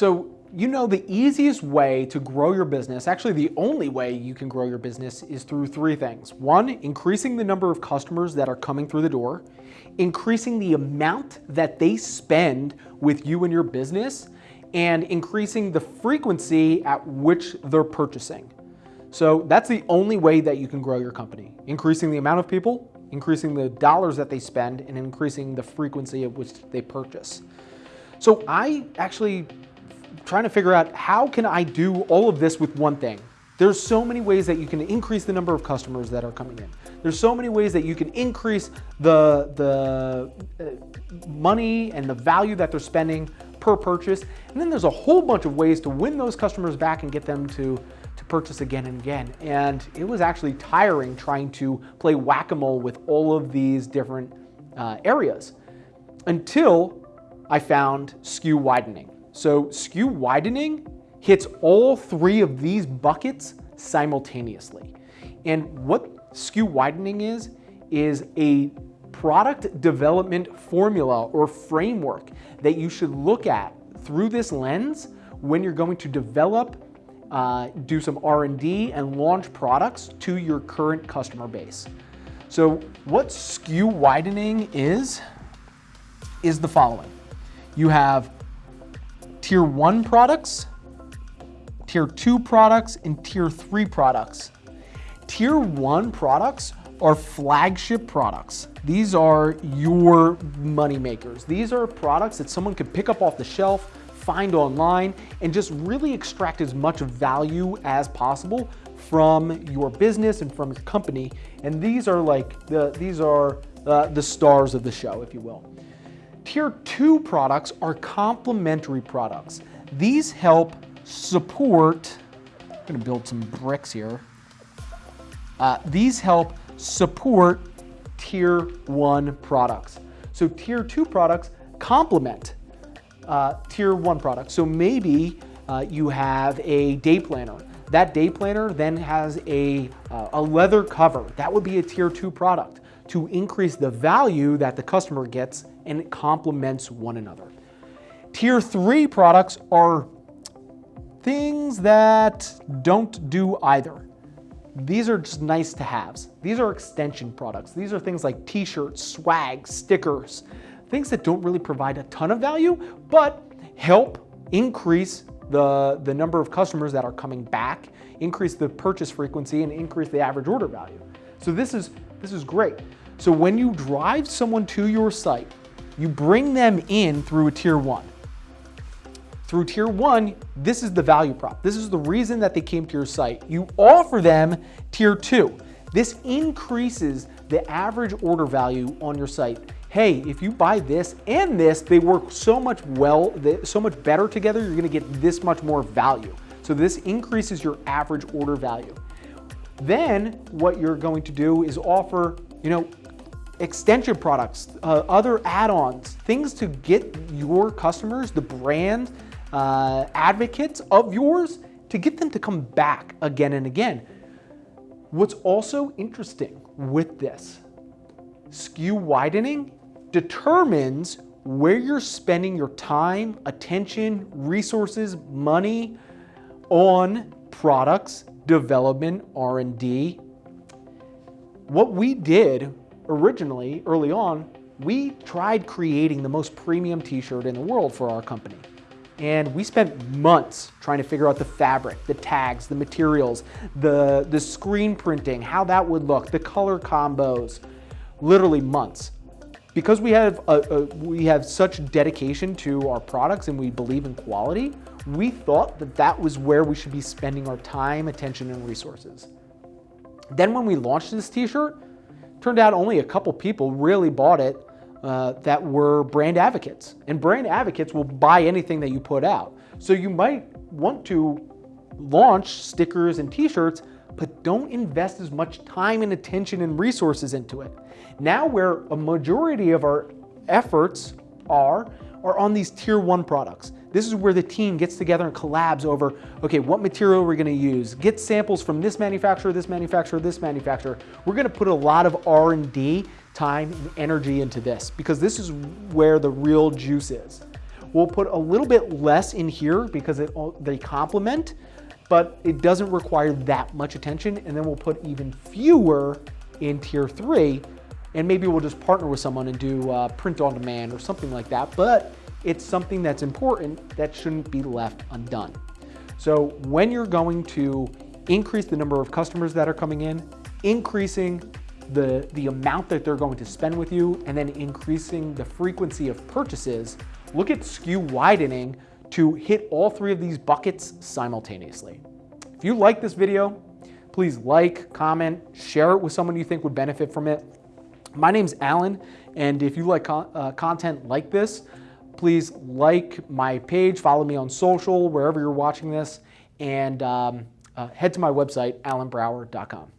So you know the easiest way to grow your business, actually the only way you can grow your business is through three things. One, increasing the number of customers that are coming through the door, increasing the amount that they spend with you and your business, and increasing the frequency at which they're purchasing. So that's the only way that you can grow your company. Increasing the amount of people, increasing the dollars that they spend, and increasing the frequency at which they purchase. So I actually trying to figure out how can I do all of this with one thing. There's so many ways that you can increase the number of customers that are coming in. There's so many ways that you can increase the, the uh, money and the value that they're spending per purchase. And then there's a whole bunch of ways to win those customers back and get them to, to purchase again and again. And it was actually tiring trying to play whack-a-mole with all of these different uh, areas until I found SKU widening. So SKU widening hits all three of these buckets simultaneously. And what SKU widening is, is a product development formula or framework that you should look at through this lens when you're going to develop, uh, do some R&D and launch products to your current customer base. So what SKU widening is, is the following. You have tier one products, tier two products, and tier three products. Tier one products are flagship products. These are your money makers. These are products that someone could pick up off the shelf, find online, and just really extract as much value as possible from your business and from your company. And these are like the these are uh, the stars of the show, if you will. Tier two products are complementary products. These help support, I'm gonna build some bricks here. Uh, these help support tier one products. So tier two products complement uh, tier one products. So maybe uh, you have a day planner. That day planner then has a, uh, a leather cover. That would be a tier two product to increase the value that the customer gets and it complements one another. Tier three products are things that don't do either. These are just nice to haves. These are extension products. These are things like t-shirts, swag, stickers, things that don't really provide a ton of value, but help increase the, the number of customers that are coming back, increase the purchase frequency, and increase the average order value. So this is, this is great. So when you drive someone to your site, you bring them in through a tier one. Through tier one, this is the value prop. This is the reason that they came to your site. You offer them tier two. This increases the average order value on your site. Hey, if you buy this and this, they work so much well, so much better together, you're gonna get this much more value. So this increases your average order value. Then what you're going to do is offer, you know, extension products, uh, other add-ons, things to get your customers, the brand uh, advocates of yours, to get them to come back again and again. What's also interesting with this, SKU widening determines where you're spending your time, attention, resources, money on products, development, R&D. What we did originally, early on, we tried creating the most premium t-shirt in the world for our company. And we spent months trying to figure out the fabric, the tags, the materials, the, the screen printing, how that would look, the color combos, literally months. Because we have, a, a, we have such dedication to our products and we believe in quality, we thought that that was where we should be spending our time, attention, and resources. Then when we launched this t-shirt, Turned out only a couple people really bought it uh, that were brand advocates. And brand advocates will buy anything that you put out. So you might want to launch stickers and t-shirts, but don't invest as much time and attention and resources into it. Now where a majority of our efforts are, are on these tier one products. This is where the team gets together and collabs over, okay, what material we're gonna use, get samples from this manufacturer, this manufacturer, this manufacturer. We're gonna put a lot of R&D time and energy into this because this is where the real juice is. We'll put a little bit less in here because it, they complement, but it doesn't require that much attention. And then we'll put even fewer in tier three, and maybe we'll just partner with someone and do uh, print on demand or something like that. But it's something that's important that shouldn't be left undone. So when you're going to increase the number of customers that are coming in, increasing the, the amount that they're going to spend with you, and then increasing the frequency of purchases, look at SKU widening to hit all three of these buckets simultaneously. If you like this video, please like, comment, share it with someone you think would benefit from it. My name's Alan, and if you like uh, content like this, please like my page, follow me on social, wherever you're watching this, and um, uh, head to my website, alanbrower.com.